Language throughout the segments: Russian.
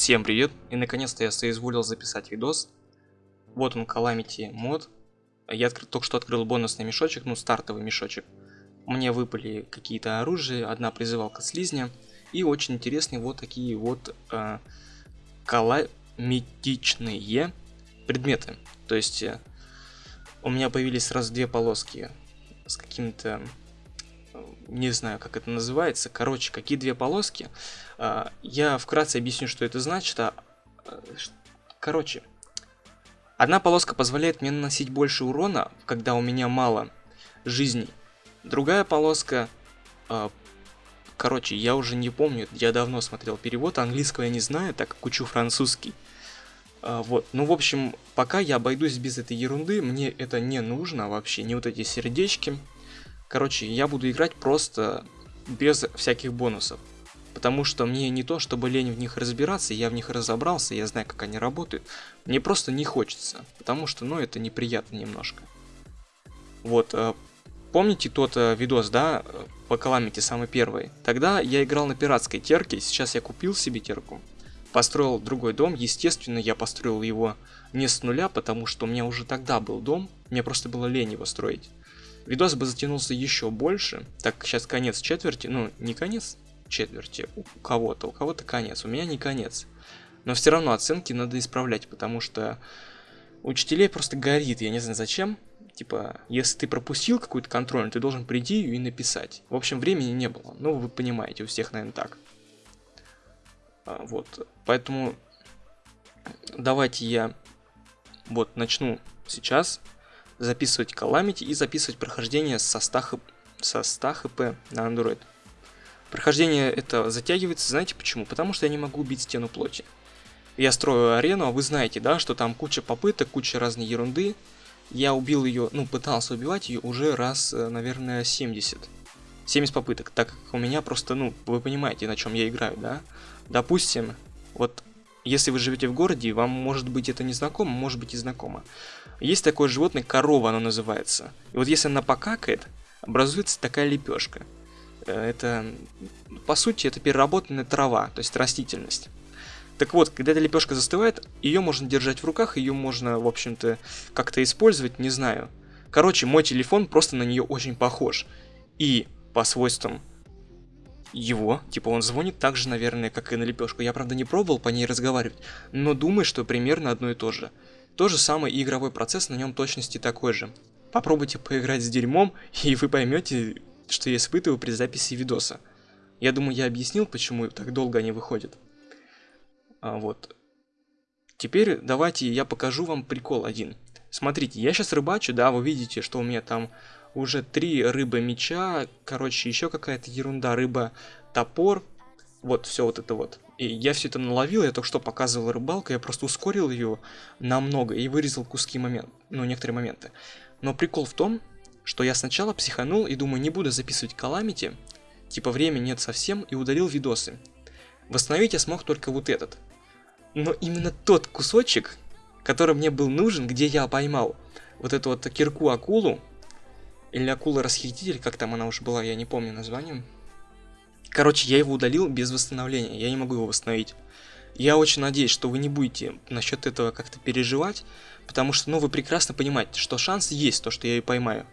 Всем привет! И наконец-то я соизволил записать видос. Вот он, Calamity мод. Я только что открыл бонусный мешочек, ну стартовый мешочек. Мне выпали какие-то оружия, одна призывалка слизня. И очень интересные вот такие вот э, каламитичные предметы. То есть э, у меня появились сразу две полоски с каким-то не знаю, как это называется. Короче, какие две полоски. А, я вкратце объясню, что это значит. А, э, короче, одна полоска позволяет мне наносить больше урона, когда у меня мало жизней. Другая полоска... А, короче, я уже не помню, я давно смотрел перевод, английского я не знаю, так как учу французский. Вот, ну в общем, пока я обойдусь без этой ерунды, мне это не нужно вообще, не вот эти сердечки, Короче, я буду играть просто без всяких бонусов. Потому что мне не то, чтобы лень в них разбираться, я в них разобрался, я знаю, как они работают. Мне просто не хочется, потому что, ну, это неприятно немножко. Вот, э, помните тот э, видос, да, по Каламити, самый первый? Тогда я играл на пиратской терке, сейчас я купил себе терку, построил другой дом, естественно, я построил его не с нуля, потому что у меня уже тогда был дом, мне просто было лень его строить. Видос бы затянулся еще больше, так сейчас конец четверти, ну не конец четверти у кого-то, у кого-то конец, у меня не конец. Но все равно оценки надо исправлять, потому что учителей просто горит, я не знаю зачем. Типа, если ты пропустил какую-то контрольную, ты должен прийти и написать. В общем, времени не было. Ну, вы понимаете, у всех, наверное, так. А, вот, поэтому давайте я вот начну сейчас записывать Calamity и записывать прохождение со 100, хп, со 100 хп на Android. Прохождение это затягивается, знаете почему? Потому что я не могу убить стену плоти. Я строю арену, а вы знаете, да, что там куча попыток, куча разной ерунды. Я убил ее, ну, пытался убивать ее уже раз, э, наверное, 70. 70 попыток, так как у меня просто, ну, вы понимаете, на чем я играю, да? Допустим, вот если вы живете в городе, вам может быть это не знакомо, может быть и знакомо. Есть такое животное, корова оно называется. И вот если она покакает, образуется такая лепешка. Э, это, по сути, это переработанная трава, то есть растительность. Так вот, когда эта лепешка застывает, ее можно держать в руках, ее можно, в общем-то, как-то использовать, не знаю. Короче, мой телефон просто на нее очень похож. И по свойствам его, типа он звонит так же, наверное, как и на лепешку. Я, правда, не пробовал по ней разговаривать, но думаю, что примерно одно и то же. То же самое и игровой процесс на нем точности такой же. Попробуйте поиграть с дерьмом, и вы поймете, что я испытываю при записи видоса. Я думаю, я объяснил, почему так долго они выходят. А, вот. Теперь давайте я покажу вам прикол один. Смотрите, я сейчас рыбачу, да, вы видите, что у меня там уже три рыбы меча, короче, еще какая-то ерунда, рыба топор, вот все вот это вот. И я все это наловил, я только что показывал рыбалку, я просто ускорил ее намного и вырезал куски момент, ну некоторые моменты. Но прикол в том, что я сначала психанул и думаю, не буду записывать каламити, типа времени нет совсем, и удалил видосы. Восстановить я смог только вот этот. Но именно тот кусочек, который мне был нужен, где я поймал вот эту вот кирку-акулу, или акула-расхититель, как там она уже была, я не помню названием. Короче, я его удалил без восстановления, я не могу его восстановить. Я очень надеюсь, что вы не будете насчет этого как-то переживать, потому что, ну, вы прекрасно понимаете, что шанс есть, то, что я ее поймаю.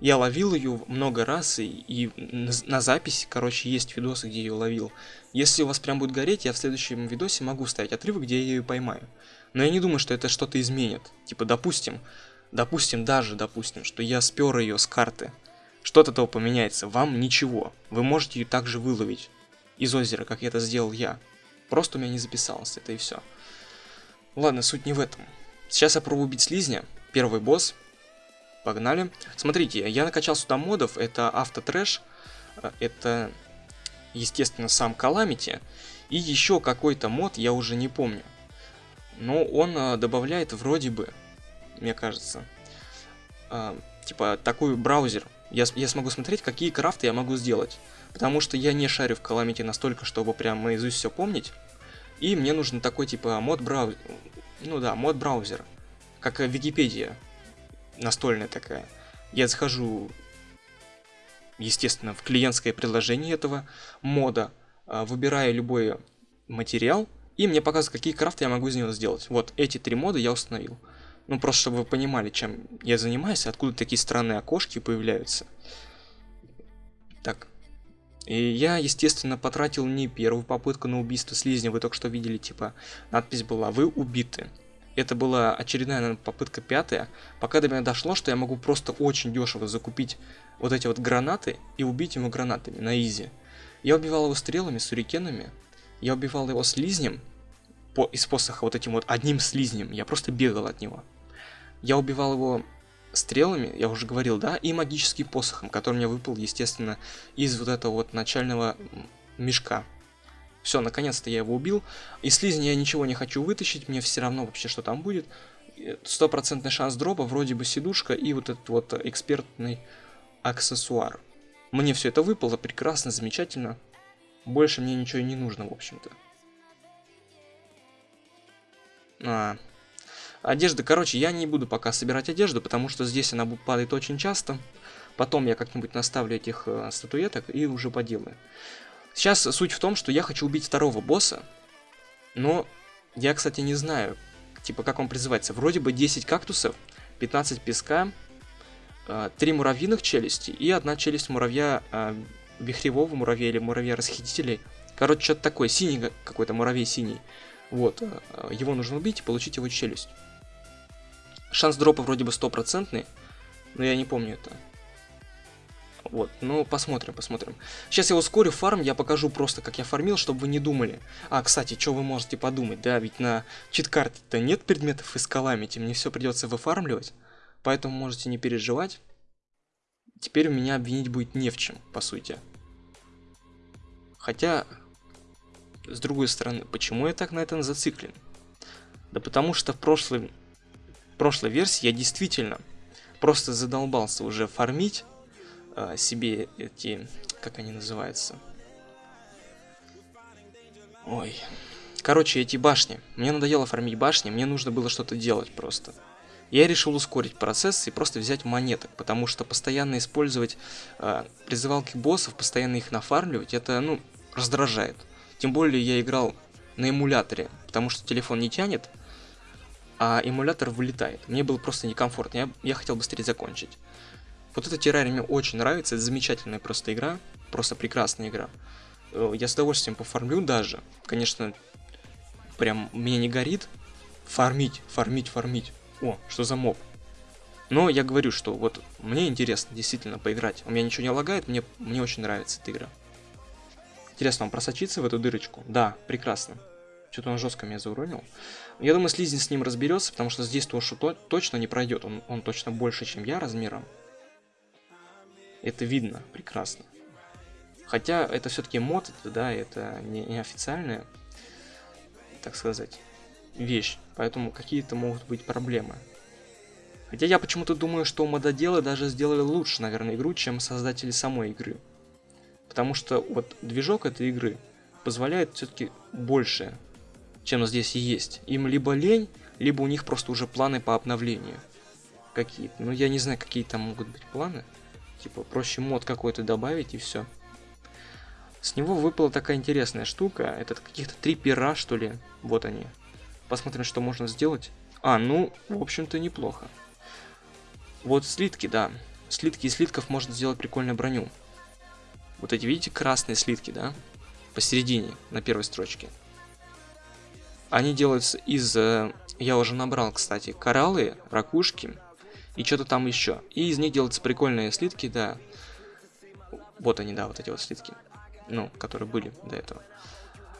Я ловил ее много раз, и, и на, на записи, короче, есть видосы, где я ее ловил. Если у вас прям будет гореть, я в следующем видосе могу ставить отрывок, где я ее поймаю. Но я не думаю, что это что-то изменит. Типа, допустим, Допустим, даже допустим, что я спер ее с карты. Что от этого поменяется? Вам ничего. Вы можете ее также выловить из озера, как это сделал я. Просто у меня не записалось, это и все. Ладно, суть не в этом. Сейчас я пробую убить слизня. Первый босс. Погнали. Смотрите, я накачал сюда модов. Это автотрэш. Э, это, естественно, сам Каламити. И еще какой-то мод, я уже не помню. Но он э, добавляет вроде бы мне кажется. А, типа, такой браузер. Я, я смогу смотреть, какие крафты я могу сделать. Потому что я не шарю в Calamity настолько, чтобы прям наизусть все помнить. И мне нужен такой, типа, мод браузер. Ну да, мод браузер. Как Википедия. Настольная такая. Я захожу, естественно, в клиентское приложение этого мода, а, выбираю любой материал, И мне показывают, какие крафты я могу из него сделать. Вот, эти три мода я установил. Ну, просто чтобы вы понимали, чем я занимаюсь, откуда такие странные окошки появляются. Так. И я, естественно, потратил не первую попытку на убийство слизня. Вы только что видели, типа, надпись была «Вы убиты». Это была очередная, наверное, попытка пятая. Пока до меня дошло, что я могу просто очень дешево закупить вот эти вот гранаты и убить ему гранатами на изи. Я убивал его стрелами, сурикенами. Я убивал его слизнем по, из посоха вот этим вот одним слизнем. Я просто бегал от него. Я убивал его стрелами, я уже говорил, да, и магическим посохом, который мне выпал, естественно, из вот этого вот начального мешка. Все, наконец-то я его убил. Из слизни я ничего не хочу вытащить, мне все равно вообще, что там будет. Стопроцентный шанс дропа, вроде бы сидушка и вот этот вот экспертный аксессуар. Мне все это выпало, прекрасно, замечательно. Больше мне ничего и не нужно, в общем-то. А, Одежда, короче, я не буду пока собирать одежду, потому что здесь она падает очень часто. Потом я как-нибудь наставлю этих э, статуэток и уже поделаю. Сейчас суть в том, что я хочу убить второго босса, но я, кстати, не знаю, типа, как он призывается. Вроде бы 10 кактусов, 15 песка, 3 э, муравьиных челюсти и одна челюсть муравья э, вихревого муравья или муравья расхитителей. Короче, что-то такое, синий какой-то муравей синий. Вот, э, его нужно убить и получить его челюсть. Шанс дропа вроде бы стопроцентный, но я не помню это. Вот, ну посмотрим, посмотрим. Сейчас я ускорю фарм, я покажу просто, как я фармил, чтобы вы не думали. А, кстати, что вы можете подумать, да, ведь на чит-карте-то нет предметов из каламити, мне все придется выфармливать, поэтому можете не переживать. Теперь меня обвинить будет не в чем, по сути. Хотя, с другой стороны, почему я так на этом зациклен? Да потому что в прошлом прошлой версии я действительно просто задолбался уже фармить э, себе эти, как они называются. Ой. Короче, эти башни. Мне надоело фармить башни, мне нужно было что-то делать просто. Я решил ускорить процесс и просто взять монеток, потому что постоянно использовать э, призывалки боссов, постоянно их нафармливать, это, ну, раздражает. Тем более я играл на эмуляторе, потому что телефон не тянет, а эмулятор вылетает. Мне было просто некомфортно, я, я хотел быстрее закончить. Вот эта террария мне очень нравится, это замечательная просто игра, просто прекрасная игра. Э, я с удовольствием пофармлю даже, конечно, прям мне не горит. Фармить, фармить, фармить. О, что за моб. Но я говорю, что вот мне интересно действительно поиграть. У меня ничего не лагает, мне, мне очень нравится эта игра. Интересно, он просочится в эту дырочку? Да, прекрасно. Что-то он жестко меня зауронил. Я думаю, Слизень с ним разберется, потому что здесь Тошу то точно не пройдет. Он, он точно больше, чем я размером. Это видно прекрасно. Хотя это все-таки мод, да, это не, не официальная, так сказать, вещь. Поэтому какие-то могут быть проблемы. Хотя я почему-то думаю, что мододелы даже сделали лучше, наверное, игру, чем создатели самой игры. Потому что вот движок этой игры позволяет все-таки больше чем здесь есть. Им либо лень, либо у них просто уже планы по обновлению. Какие-то. Ну, я не знаю, какие там могут быть планы. Типа, проще мод какой-то добавить и все. С него выпала такая интересная штука. Это каких-то три пера, что ли. Вот они. Посмотрим, что можно сделать. А, ну, в общем-то, неплохо. Вот слитки, да. Слитки из слитков можно сделать прикольную броню. Вот эти, видите, красные слитки, да? Посередине, на первой строчке. Они делаются из... Э, я уже набрал, кстати, кораллы, ракушки и что-то там еще. И из них делаются прикольные слитки, да. Вот они, да, вот эти вот слитки. Ну, которые были до этого.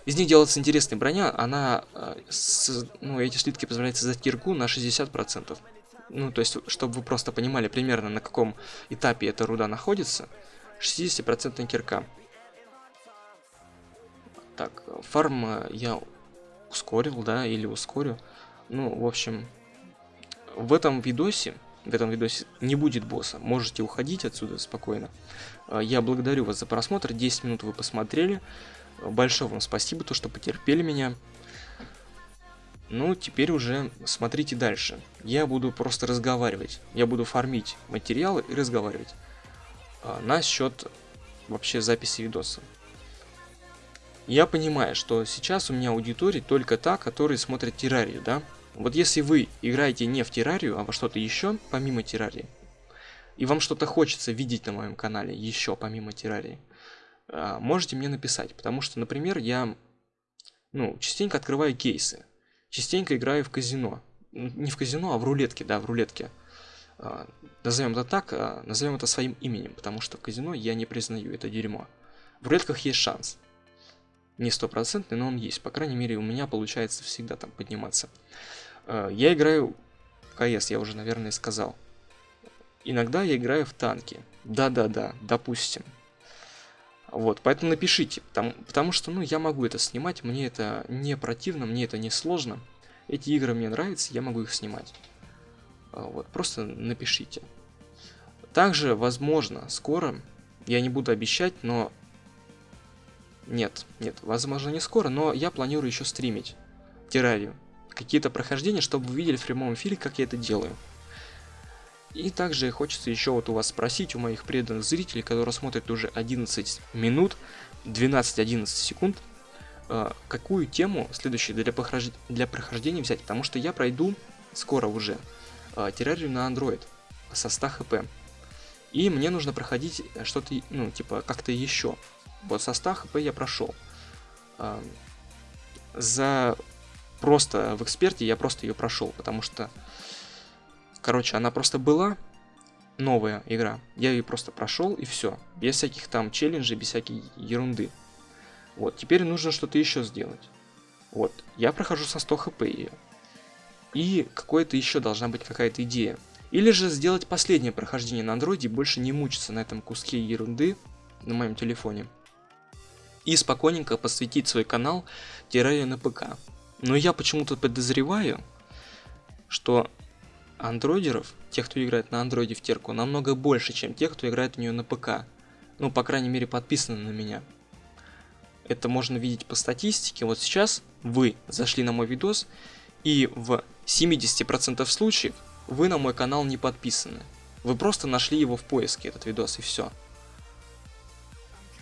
Из них делается интересная броня, она, э, с, ну, эти слитки позволяют создать кирку на 60%. Ну, то есть, чтобы вы просто понимали примерно, на каком этапе эта руда находится, 60% кирка. Так, фарм э, я ускорил, да, или ускорю. Ну, в общем, в этом видосе, в этом видосе не будет босса. Можете уходить отсюда спокойно. А, я благодарю вас за просмотр. 10 минут вы посмотрели. Большое вам спасибо, то, что потерпели меня. Ну, теперь уже смотрите дальше. Я буду просто разговаривать. Я буду фармить материалы и разговаривать. А, на счет вообще записи видоса. Я понимаю, что сейчас у меня аудитория только та, которая смотрит террарию, да? Вот если вы играете не в террарию, а во что-то еще, помимо террарии, и вам что-то хочется видеть на моем канале еще помимо террарии, а, можете мне написать, потому что, например, я ну, частенько открываю кейсы, частенько играю в казино, не в казино, а в рулетке, да, в рулетке. А, назовем это так, а, назовем это своим именем, потому что в казино я не признаю это дерьмо. В рулетках есть шанс. Не стопроцентный, но он есть. По крайней мере, у меня получается всегда там подниматься. Я играю в КС, я уже, наверное, сказал. Иногда я играю в танки. Да-да-да, допустим. Вот, поэтому напишите, потому, потому что, ну, я могу это снимать, мне это не противно, мне это не сложно. Эти игры мне нравятся, я могу их снимать. А, вот, просто напишите. Также, возможно, скоро, я не буду обещать, но... Нет, нет, возможно не скоро, но я планирую еще стримить террарию. Какие-то прохождения, чтобы вы видели в прямом эфире, как я это делаю. И также хочется еще вот у вас спросить, у моих преданных зрителей, которые смотрят уже 11 минут, 12-11 секунд, э, какую тему следующую для, прохож... для прохождения взять, потому что я пройду скоро уже э, террарию на Android со 100 хп. И мне нужно проходить что-то, ну, типа, как-то еще. Вот со 100 хп я прошел. За просто в эксперте я просто ее прошел, потому что Короче, она просто была, новая игра. Я ее просто прошел и все. Без всяких там челленджей, без всякой ерунды. Вот, теперь нужно что-то еще сделать. Вот, я прохожу со 100 хп ее. И какое-то еще должна быть какая-то идея. Или же сделать последнее прохождение на андроиде и больше не мучиться на этом куске ерунды на моем телефоне. И спокойненько посвятить свой канал террарию на ПК. Но я почему-то подозреваю, что андроидеров, тех, кто играет на андроиде в терку, намного больше, чем тех, кто играет в нее на ПК. Ну, по крайней мере, подписаны на меня. Это можно видеть по статистике. Вот сейчас вы зашли на мой видос, и в 70% случаев вы на мой канал не подписаны. Вы просто нашли его в поиске, этот видос, и все.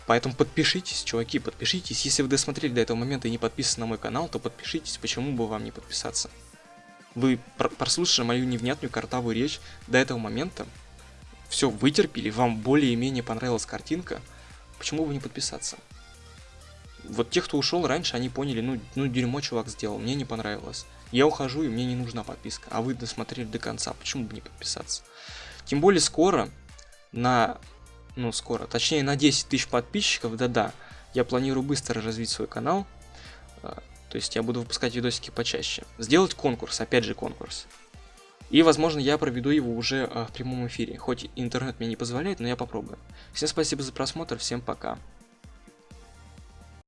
Поэтому подпишитесь, чуваки, подпишитесь. Если вы досмотрели до этого момента и не подписаны на мой канал, то подпишитесь, почему бы вам не подписаться. Вы прослушали мою невнятную картавую речь до этого момента, все вытерпели, вам более-менее понравилась картинка, почему бы не подписаться? Вот те, кто ушел раньше, они поняли, ну, ну дерьмо чувак сделал, мне не понравилось. Я ухожу, и мне не нужна подписка. А вы досмотрели до конца, почему бы не подписаться? Тем более скоро, на, ну скоро, точнее на 10 тысяч подписчиков, да-да, я планирую быстро развить свой канал. А, то есть я буду выпускать видосики почаще. Сделать конкурс, опять же конкурс. И, возможно, я проведу его уже э, в прямом эфире. Хоть интернет мне не позволяет, но я попробую. Всем спасибо за просмотр, всем пока.